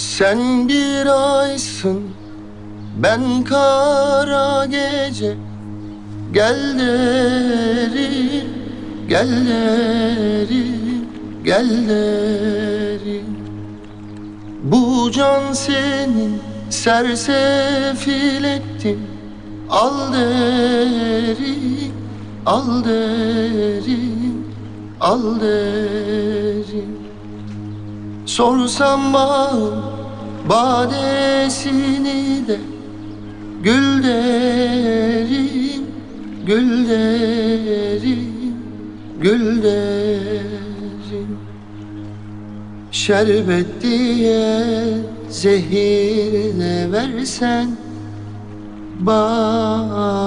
Sen bir aysın ben kara gece. Gel derim gel derim gel derim Bu can senin sersefil ettim Al derim al derim al derim Sorsam bağım badesini de Gül derim, gül derim, gül derim Şerbet diye zehir ne versen Bana